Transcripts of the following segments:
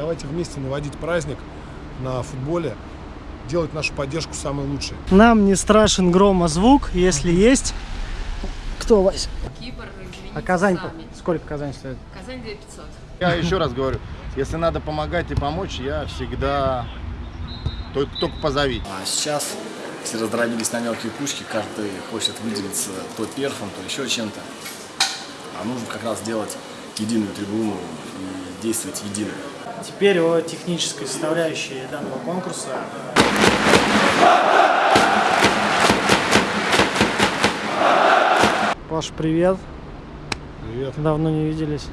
Давайте вместе наводить праздник на футболе, делать нашу поддержку самой лучшей. Нам не страшен грома звук, если есть... Кто, Вась? Кипр, А Казань сами. сколько Казань стоит? Казань 2500. Я еще раз говорю, если надо помогать и помочь, я всегда только, только позови. А сейчас все раздробились на мелкие кучки, каждый хочет выделиться то перфом, то еще чем-то. А нужно как раз сделать единую трибуну и действовать едино. Теперь о технической составляющей данного конкурса. Паш, привет. Привет. Давно не виделись.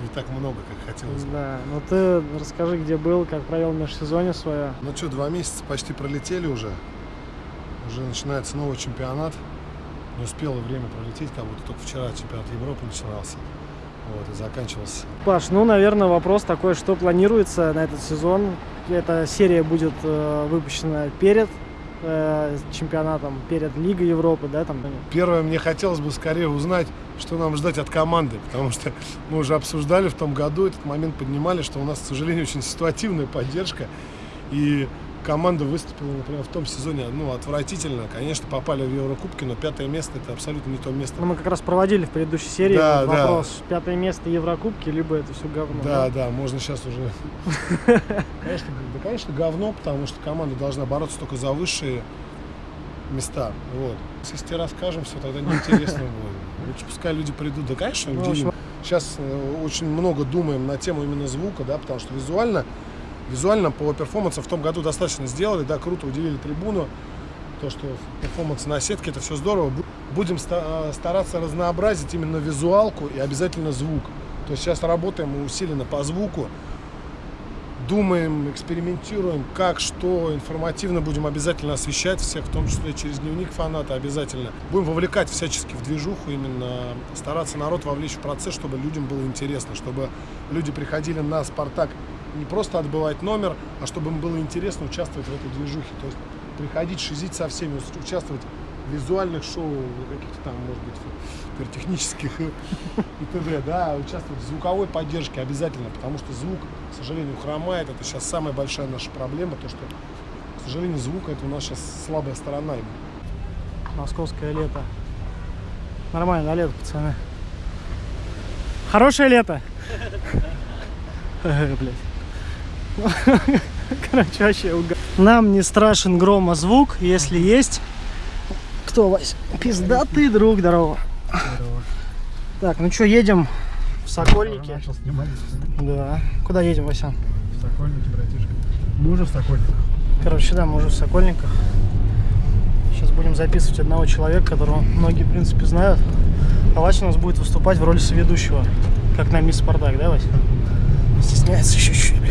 Не так много, как хотелось. Да, ну ты расскажи, где был, как провел межсезонье свое. Ну что, два месяца почти пролетели уже. Уже начинается новый чемпионат. Не успело время пролететь, как будто только вчера чемпионат Европы начинался. Вот, и заканчивался. Паш, ну, наверное, вопрос такой, что планируется на этот сезон? Эта серия будет э, выпущена перед э, чемпионатом, перед Лигой Европы, да, там? Первое, мне хотелось бы скорее узнать, что нам ждать от команды, потому что мы уже обсуждали в том году, этот момент поднимали, что у нас, к сожалению, очень ситуативная поддержка, и команда выступила, например, в том сезоне, ну, отвратительно, конечно, попали в Еврокубки, но пятое место это абсолютно не то место. Ну, мы как раз проводили в предыдущей серии Да, да. вопрос, пятое место Еврокубки, либо это все говно. Да, да, можно сейчас уже. Конечно, да, конечно, говно, потому что команда должна бороться только за высшие места. Вот. Если расскажем все, тогда неинтересно будет. Лучше пускай люди придут. Да, конечно, Ну, Сейчас э, очень много думаем на тему именно звука, да, потому что визуально, визуально по перформансу в том году достаточно сделали, да, круто уделили трибуну. То, что перформанс на сетке, это все здорово. Бу- Будем э, стараться разнообразить именно визуалку и обязательно звук. То есть сейчас работаем усиленно по звуку, думаем, экспериментируем, как, что, информативно будем обязательно освещать всех, в том числе через дневник фаната обязательно. Будем вовлекать всячески в движуху, именно стараться народ вовлечь в процесс, чтобы людям было интересно, чтобы люди приходили на «Спартак» не просто отбывать номер, а чтобы им было интересно участвовать в этой движухе. То есть приходить, шизить со всеми, участвовать в визуальных шоу, каких-то там, может быть, пиротехнических и т.д., да, участвовать в звуковой поддержке обязательно, потому что звук, к сожалению, хромает. Это сейчас самая большая наша проблема, то, что, к сожалению, звук это у нас сейчас слабая сторона. Московское лето. Нормально, да, лето, пацаны? Хорошее лето? Эх, Блядь. Короче, вообще уга- Нам не страшен грома звук, если есть... Кто, Вась? Пиздатый друг, здорово. Так, ну что, едем в Сокольники? Да. Куда едем, Вася? В Сокольнике, братишка. Мы уже в Сокольниках. Короче, да, мы уже в Сокольниках. Сейчас будем записывать одного человека, которого многие, в принципе, знают. А Вася у нас будет выступать в роли соведущего, как на Мисс Спартак, да, Вася? Стесняется еще чуть-чуть.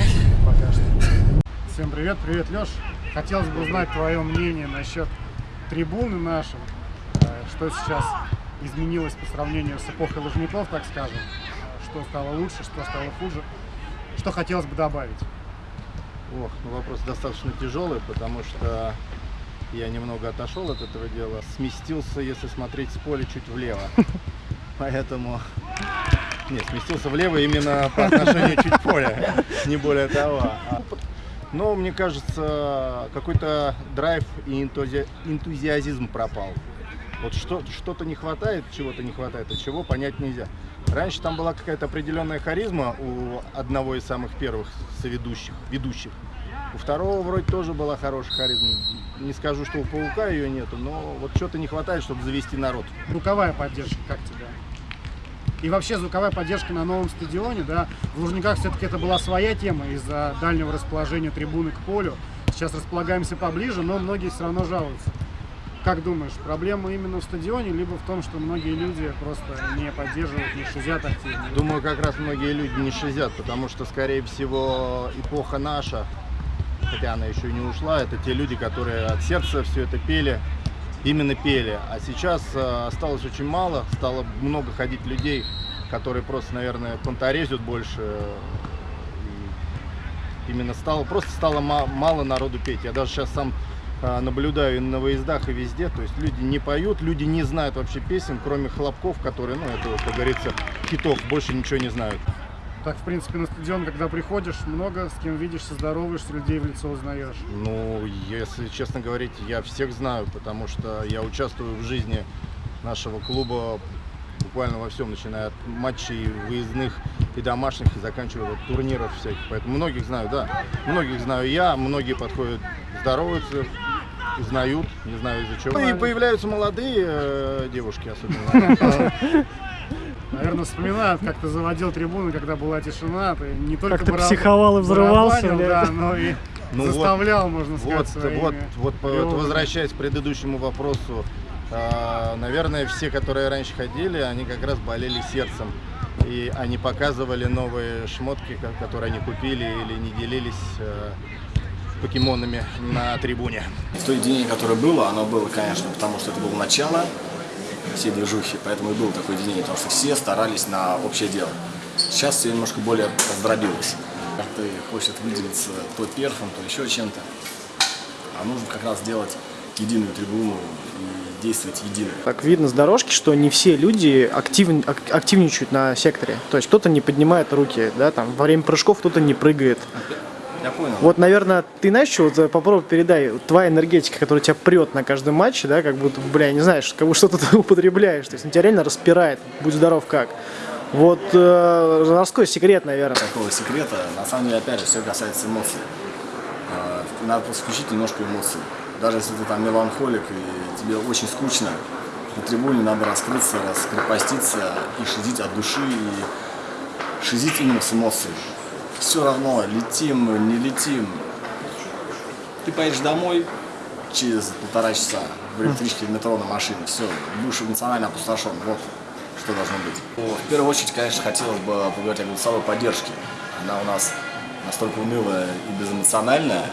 Пока что. Всем привет, привет, Леш. Хотелось бы узнать твое мнение насчет трибуны нашей. Э, Что сейчас изменилось по сравнению с эпохой Лужников, так скажем. Что стало лучше, что стало хуже. Что хотелось бы добавить? Ох, ну вопрос достаточно тяжелый, потому что я немного отошел от этого дела. Сместился, если смотреть с поля, чуть влево. Поэтому... Нет, сместился влево именно по отношению чуть поля, не более того. Но мне кажется, какой-то драйв и энтузи- энтузиазм пропал. Вот что, что-то не хватает, чего-то не хватает, а чего понять нельзя. Раньше там была какая-то определенная харизма у одного из самых первых соведущих, ведущих. У второго вроде тоже была хорошая харизма. Не скажу, что у Паука ее нету, но вот что-то не хватает, чтобы завести народ. Звуковая поддержка, как тебе? И вообще звуковая поддержка на новом стадионе, да, в Лужниках все-таки это была своя тема из-за дальнего расположения трибуны к полю. Сейчас располагаемся поближе, но многие все равно жалуются. Как думаешь, проблема именно в стадионе, либо в том, что многие люди просто не поддерживают, не шизят активно? Думаю, как раз многие люди не шизят, потому что, скорее всего, эпоха наша, хотя она еще и не ушла, это те люди, которые от сердца все это пели, именно пели. А сейчас э, осталось очень мало, стало много ходить людей, которые просто, наверное, понторезят больше. и именно стало, просто стало ма- мало народу петь. Я даже сейчас сам э, наблюдаю и на выездах, и везде. То есть люди не поют, люди не знают вообще песен, кроме хлопков, которые, ну, это, как говорится, хитов, больше ничего не знают. Так, в принципе, на стадион, когда приходишь, много с кем видишься, здороваешься, людей в лицо узнаешь. Ну, если честно говорить, я всех знаю, потому что я участвую в жизни нашего клуба буквально во всем, начиная от матчей выездных и домашних, и заканчивая вот турниров всяких. Поэтому многих знаю, да. Многих знаю я, многие подходят, здороваются, узнают, не знаю из-за чего. И появляются молодые э, девушки особенно. Наверное, вспоминают, как ты заводил трибуны, когда была тишина. Ты не только Как ты психовал и взрывался, да, но и Ну вот, заставлял, можно сказать, Вот, своими вот, вот, вот возвращаясь к предыдущему вопросу, наверное, все, которые раньше ходили, они как раз болели сердцем. И они показывали новые шмотки, ко- которые они купили или не делились э, покемонами на трибуне. В то единение, которое было, оно было, конечно, потому что это было начало всей движухи, поэтому и было такое единение, потому что все старались на общее дело. Сейчас все немножко более раздробилось. Каждый хочет выделиться то перфом, то еще чем-то. А нужно как раз сделать единую трибуну и действовать едино. Так видно с дорожки, что не все люди актив- ак- активничают на секторе. То есть кто-то не поднимает руки, да, там во время прыжков кто-то не прыгает. Я понял. Вот, наверное, ты знаешь, что вот э, попробуй передай, вот твоя энергетика, которая тебя прет на каждом матче, да, как будто, бля, не знаешь, будто что-то ты употребляешь, то есть тебя реально распирает, будь здоров как. Вот э, морской секрет, наверное. такого секрета. На самом деле, опять же, все касается эмоций. Надо включить немножко эмоций. Даже если ты там меланхолик и тебе очень скучно, на трибуне надо раскрыться, раскрепоститься и шизить от души, и шизить именно с эмоцией. Все равно, летим, не летим. Ты поедешь домой через полтора часа в электричке, в метро, на машине. Все, будешь эмоционально опустошен. Вот что должно быть. В первую очередь, конечно, хотелось бы поговорить о голосовой поддержке. Она у нас настолько унылая и безэмоциональная,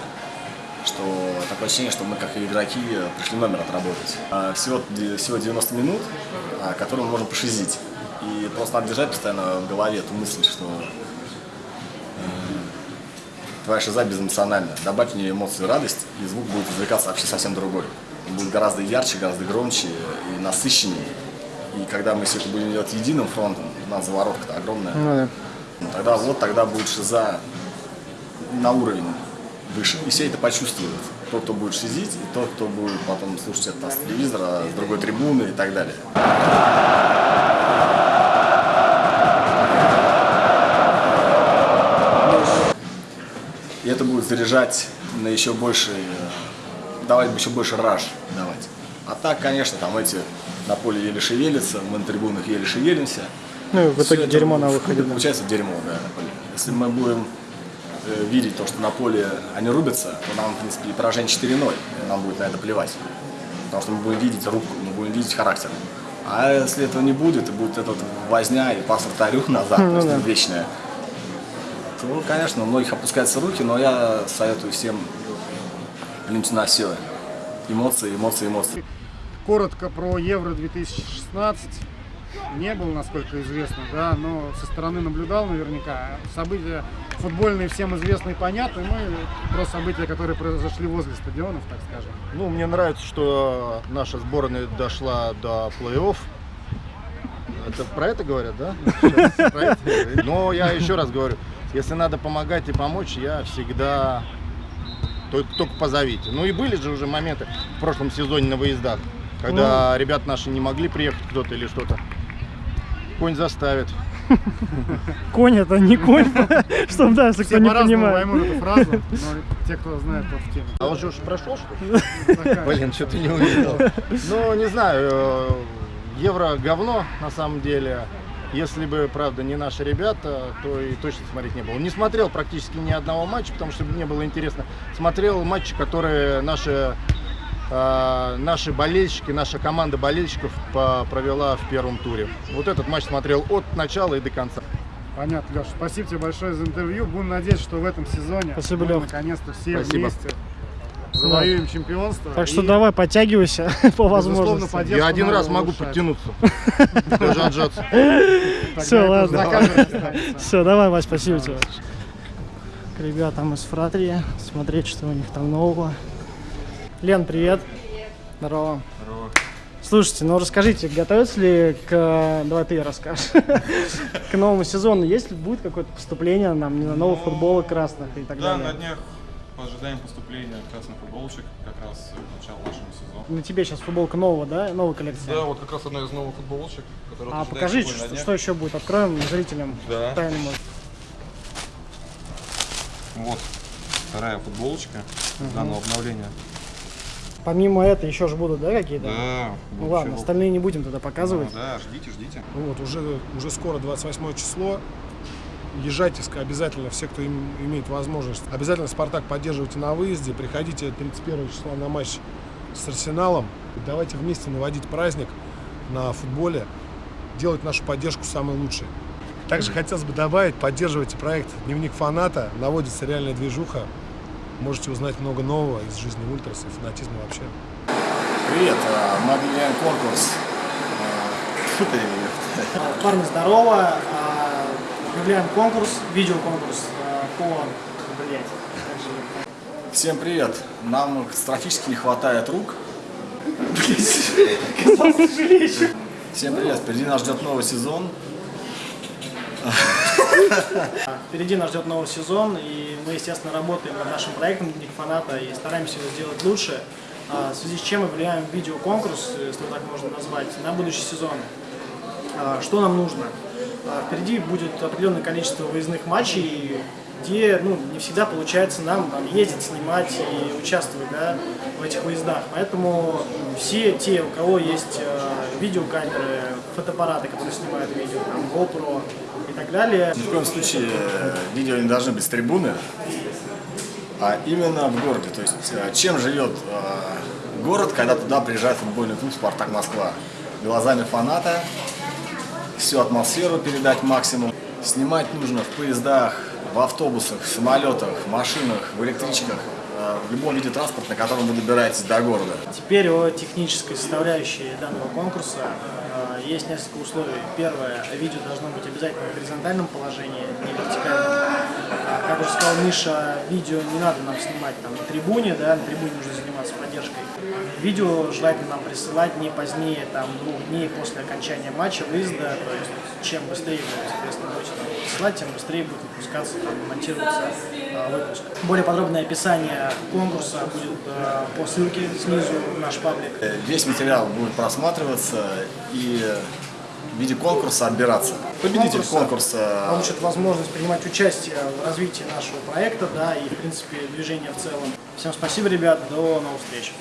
что такое ощущение, что мы, как и игроки, пришли номер отработать. А, Всего, всего 90 минут, а, которые мы можем пошизить. И просто надо держать постоянно в голове эту мысль, что э, твоя шиза безэмоциональна. Добавь в нее эмоцию радость, и звук будет извлекаться вообще совсем другой. Он будет гораздо ярче, гораздо громче и насыщеннее. И когда мы все это будем делать единым фронтом, у нас заворотка-то огромная, Ну да. тогда вот тогда будет шиза на уровень выше. И все это почувствуют. Тот, кто будет шизить, и тот, кто будет потом слушать это с телевизора, с другой трибуны и так далее. И это будет заряжать на еще больше, давать еще больше раж давать. А так, конечно, там эти на поле еле шевелятся, мы на трибунах еле шевелимся. Ну и в итоге это дерьмо на выходе. да. Получается дерьмо, да, на поле. Если мы будем видеть то, что на поле они рубятся, то нам, в принципе, и поражение 4-0, нам будет на это плевать. Потому что мы будем видеть руку, мы будем видеть характер. А если этого не будет, и будет этот возня и пас вратарю назад, Ну то есть да. вечная, то, конечно, у многих опускаются руки, но я советую всем плюнуть на все. Эмоции, эмоции, эмоции. Коротко про Евро 2016. Не был, насколько известно, да, но со стороны наблюдал наверняка. События футбольные всем известны и понятны. Мы про события, которые произошли возле стадионов, так скажем. Ну, мне нравится, что наша сборная дошла до плей-офф. Это про это говорят, да? Это. Но я еще раз говорю, если надо помогать и помочь, я всегда только, только позовите. Ну и были же уже моменты в прошлом сезоне на выездах, когда ребят наши не могли приехать кто-то или что-то. Конь заставит. Конь это не конь, чтобы да, если кто Все не по-разному понимает. поймут эту фразу, но те, кто знает, тот в теме. А он же уж прошел, что ли? Блин, что-то не увидел. Ну, не знаю, э, евро говно на самом деле. Если бы, правда, не наши ребята, то и точно смотреть не было. Не смотрел практически ни одного матча, потому что мне было интересно. Смотрел матчи, которые наши, наши болельщики, наша команда болельщиков провела в первом туре. Вот этот матч смотрел от начала и до конца. Понятно, Леш. Спасибо тебе большое за интервью. Будем надеяться, что в этом сезоне Спасибо, мы наконец-то все Спасибо. вместе завоюем чемпионство. Так что И, давай, подтягивайся по возможности. Я один раз могу подтянуться. Даже отжаться. Это ладно. Все, давай, Вась, спасибо тебе. К ребятам из Фратрии, смотреть, что у них там нового. Лен, привет. Здорово. Здорово. Слушайте, ну расскажите, готовится ли к... Давай ты расскажешь. К новому сезону есть ли будет какое-то поступление нам, не знаю, новых футболок красных и так Да, на далее? днях ожидаем поступления красных футболочек как раз к началу нашего сезона. На тебе сейчас футболка нового, да? Новая коллекция? Да, вот как раз одна из новых футболочек, которая А на что, что еще будет. Откроем зрителям Да. тайному. Вот вторая футболочка данного обновления. Помимо этого еще же будут, да, какие-то? Да. Ну ладно, вот- остальные не будем тогда Ну, показывать. да, ждите, ждите. Ну вот, уже, уже скоро 28 число. Езжайте обязательно, все, кто им- имеет возможность. Обязательно «Спартак» поддерживайте на выезде. Приходите 31 числа на матч с «Арсеналом». Давайте вместе наводить праздник на футболе, делать нашу поддержку самой лучшей. Также хотелось бы добавить, поддерживайте проект «Дневник фаната». Наводится реальная движуха. Можете узнать много нового из жизни ультрас и фанатизма вообще. Привет, э, мы объявляем конкурс. Э, Парни, здорово. А, Объявляем конкурс, видеоконкурс по... Блять. Всем привет. Нам катастрофически не хватает рук. Всем привет. Впереди нас ждет новый сезон. Впереди нас ждет новый сезон, и мы, естественно, работаем над нашим проектом «Дневник фаната» и стараемся его сделать лучше. А, В связи с чем объявляем видеоконкурс, если так можно назвать, на будущий сезон. А, Что нам нужно? А, Впереди будет определенное количество выездных матчей, где ну, не всегда получается нам там, ездить, снимать и участвовать да, в этих выездах. Поэтому все те, у кого есть э, видеокамеры, фотоаппараты, которые снимают видео, там, GoPro и так далее, Ни в коем случае э, видео не должны быть с трибуны, а именно в городе. То есть э, чем живет э, город, когда туда приезжает футбольный клуб «Спартак Москва». Глазами фаната, всю атмосферу передать максимум. Снимать нужно в поездах, в автобусах, в самолетах, в машинах, в электричках, в любом виде транспорта, на котором вы добираетесь до города. Теперь о технической составляющей данного конкурса. Есть несколько условий. Первое, видео должно быть обязательно в горизонтальном положении, не вертикальном. А, Как уже сказал Миша, видео не надо нам снимать там на трибуне, да, на трибуне нужно заниматься поддержкой. Видео желательно нам присылать не позднее там, двух дней после окончания матча, выезда, то есть чем быстрее вы, соответственно, будете нам присылать, тем быстрее будет выпускаться, там, монтироваться э, выпуск. Более подробное описание конкурса будет э, по ссылке снизу в наш паблик. Э, Весь материал будет просматриваться и в виде конкурса отбираться. Победитель Конкурса. конкурса Получит возможность принимать участие в развитии нашего проекта, да, и, в принципе, движения в целом. Всем спасибо, ребят, до новых встреч.